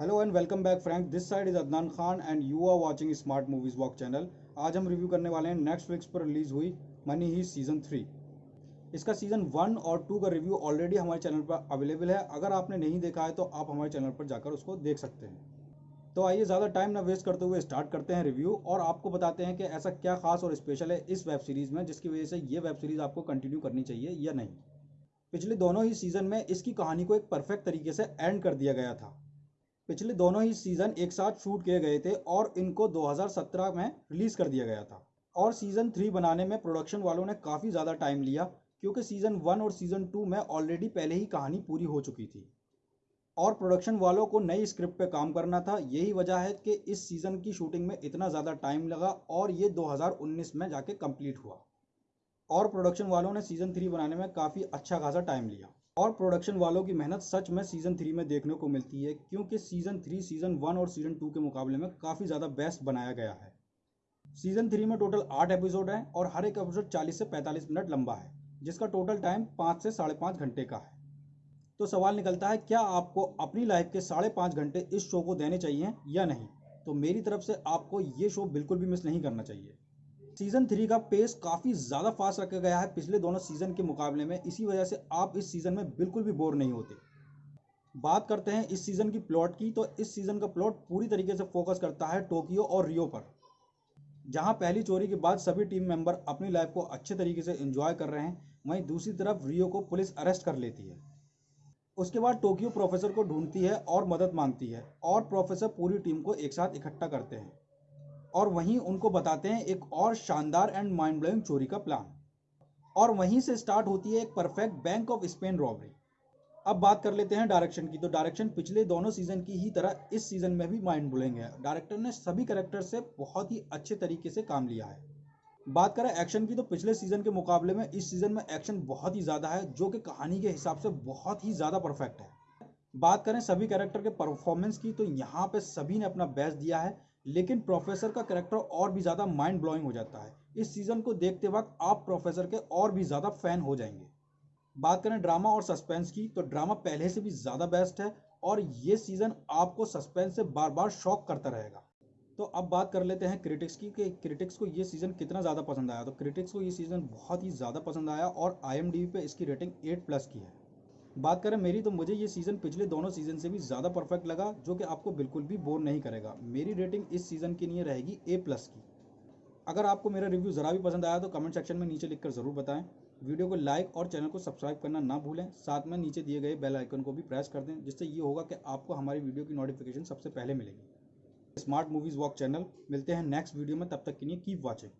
Hello and welcome back Frank this side is Adnan Khan and you are watching smart movies walk channel आज हम review करने वाले हैं Netflix पर release हुई मनी ही सीज़न थ्री इसका सीज़न वन और टू का रिव्यू ऑलरेडी हमारे चैनल पर अवेलेबल है। अगर आपने नहीं देखा है तो आप हमारे चैनल पर जाकर उसको देख सकते हैं। तो आइए ज़्यादा टाइम ना वेस्ट करते हुए स्टार्ट करते हैं रिव्यू और आपको बताते हैं कि ऐसा क्या खास और स्पेशल है इस वेब सीरीज़ में, जिसकी वजह से ये वेब सीरीज़ आपको कंटिन्यू करनी चाहिए या नहीं। पिछले दोनों ही सीज़न में इसकी कहानी को एक परफेक्ट तरीके से एंड कर दिया गया था। पिछले दोनों ही सीज़न एक साथ शूट किए गए थे और इनको 2017 में रिलीज़ कर दिया गया था। और सीज़न थ्री बनाने में प्रोडक्शन वालों ने काफ़ी ज़्यादा टाइम लिया, क्योंकि सीज़न वन और सीज़न टू में ऑलरेडी पहले ही कहानी पूरी हो चुकी थी। और प्रोडक्शन वालों को नई स्क्रिप्ट पे काम करना था, यही वजह है कि इस सीज़न की शूटिंग में इतना ज़्यादा टाइम लगा और ये 2019 में जाके कंप्लीट हुआ। और प्रोडक्शन वालों ने सीज़न थ्री बनाने में काफ़ी अच्छा खासा टाइम लिया। और प्रोडक्शन वालों की मेहनत सच में सीज़न थ्री में देखने को मिलती है, क्योंकि सीज़न थ्री सीज़न वन और सीज़न टू के मुकाबले में काफ़ी ज़्यादा बेस्ट बनाया गया है। सीज़न थ्री में टोटल आठ एपिसोड हैं और हर एक एपिसोड चालीस से पैंतालीस मिनट लंबा है, जिसका टोटल टाइम पाँच से साढ़े पाँच घंटे का है। तो सवाल निकलता है, क्या आपको अपनी लाइफ के साढ़े पाँच घंटे इस शो को देने चाहिए या नहीं? तो मेरी तरफ़ से आपको ये शो बिल्कुल भी मिस नहीं करना चाहिए। सीज़न थ्री का पेस काफ़ी ज़्यादा फास्ट रखा गया है पिछले दोनों सीज़न के मुकाबले में। इसी वजह से आप इस सीज़न में बिल्कुल भी बोर नहीं होते। बात करते हैं इस सीज़न की प्लॉट की तो इस सीज़न का प्लॉट पूरी तरीके से फोकस करता है टोक्यो और रियो पर। जहाँ पहली चोरी के बाद सभी टीम मेंबर अपनी लाइफ को अच्छे तरीके से एंजॉय कर रहे हैं, वहीं दूसरी तरफ़ रियो को पुलिस अरेस्ट कर लेती है। उसके बाद टोक्यो प्रोफेसर को ढूंढती है और मदद मांगती है और प्रोफेसर पूरी टीम को एक साथ इकट्ठा करते हैं। और वहीं उनको बताते हैं एक और शानदार एंड माइंड ब्लोइंग चोरी का प्लान और वहीं से स्टार्ट होती है एक perfect bank of Spain robbery अब बात कर लेते हैं डायरेक्शन की. तो डायरेक्शन पिछले दोनों सीज़न की ही तरह इस सीज़न में भी माइंड ब्लोइंग है. डायरेक्टर ने सभी करेक्टर से बहुत ही अच्छे तरीके से काम लिया है. बात करें एक्शन की तो पिछले सीज़न के मुकाबले में इस सीज़न में एक्शन बहुत ही ज़्यादा है, जो कि कहानी के हिसाब से बहुत ही ज़्यादा परफेक्ट है. बात करें सभी कैरेक्टर के परफॉर्मेंस की तो यहाँ पे सभी ने अपना बेस्ट दिया है. लेकिन प्रोफेसर का करेक्टर और भी ज़्यादा माइंड ब्लोइंग हो जाता है। इस सीज़न को देखते वक्त आप प्रोफेसर के और भी ज़्यादा फ़ैन हो जाएँगे। बात करें ड्रामा और सस्पेंस की तो ड्रामा पहले से भी ज़्यादा बेस्ट है और ये सीज़न आपको सस्पेंस से बार बार शॉक करता रहेगा। तो अब बात कर लेते हैं क्रिटिक्स की, कि क्रिटिक्स को ये सीज़न कितना ज़्यादा पसंद आया। तो क्रिटिक्स को ये सीज़न बहुत ही ज़्यादा पसंद आया और आई पे इसकी रेटिंग एट प्लस की है। बात करें, मेरी तो मुझे ये सीज़न पिछले दोनों सीज़न से भी ज़्यादा परफेक्ट लगा, जो कि आपको बिल्कुल भी बोर नहीं करेगा। मेरी रेटिंग इस सीज़न के लिए रहेगी ए प्लस की। अगर आपको मेरा रिव्यू ज़रा भी पसंद आया तो कमेंट सेक्शन में नीचे लिखकर ज़रूर बताएँ। वीडियो को लाइक और चैनल को सब्सक्राइब करना ना भूलें। साथ में नीचे दिए गए बेल आइकन को भी प्रेस कर दें, जिससे ये होगा कि आपको हमारी वीडियो की नोटिफिकेशन सबसे पहले मिलेगी। स्मार्ट मूवीज़ वॉक चैनल मिलते हैं नेक्स्ट वीडियो में, तब तक के लिए कीप वॉचिंग